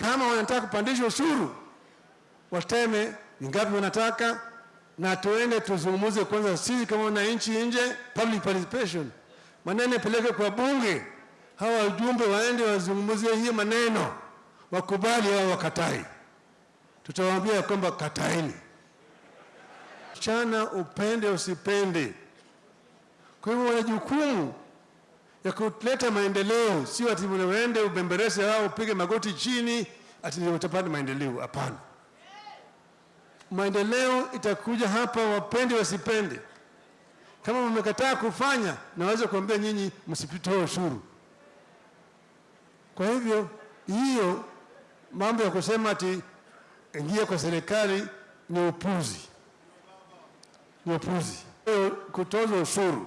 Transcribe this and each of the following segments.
Kama wanataka kupandisha ushuru, wateme ni ngapi wanataka, na tuende tuzungumuze kwanza sisi kama wananchi nje, public participation, maneno yapeleke kwa bunge, hawa wajumbe waende wazungumzie hiyo maneno, wakubali au wakatai. Tutawaambia kwamba kataini, chana upende usipende. Kwa hivyo wana jukumu ya kuleta maendeleo, sio ati uende ubemberese au upige magoti chini ati utapata maendeleo. Hapana, maendeleo itakuja hapa, wapende wasipende. Kama mmekataa kufanya, naweza kuambia nyinyi msipitoe ushuru. Kwa hivyo hiyo mambo ya kusema ati ingia kwa serikali ni upuzi, ni upuzi. Kutoza ushuru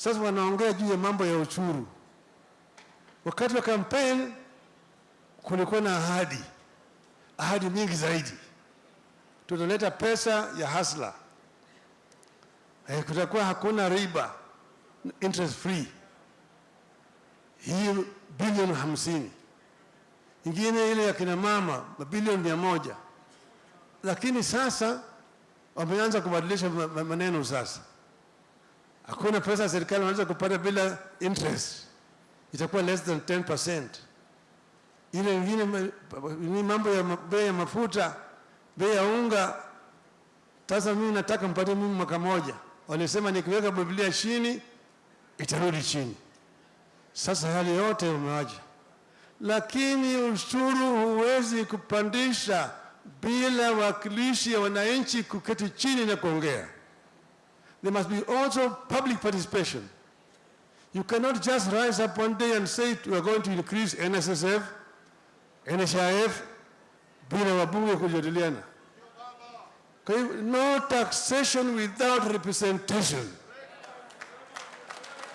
sasa wanaongea juu ya mambo ya uchuru. Wakati wa kampeni kulikuwa na ahadi, ahadi nyingi zaidi, tutaleta pesa ya hasla, eh, kutakuwa hakuna riba, interest free, hii bilioni hamsini, ingine ile ya kina mama bilioni mia moja. Lakini sasa wameanza kubadilisha maneno sasa hakuna pesa serikali wanaweza kupata bila interest, itakuwa less than 10%. Ile ingine ni mambo ya bei ya mafuta, bei ya unga. Sasa mimi nataka mpate mimi mwaka moja, walisema nikiweka Biblia chini itarudi chini. Sasa hali yote umewaja, lakini ushuru huwezi kupandisha bila wakilishi ya wananchi kuketi chini na kuongea. There must be also public participation. You cannot just rise up one day and say we are going to increase NSSF, NHIF bila wabunge kujadiliana. No taxation without representation.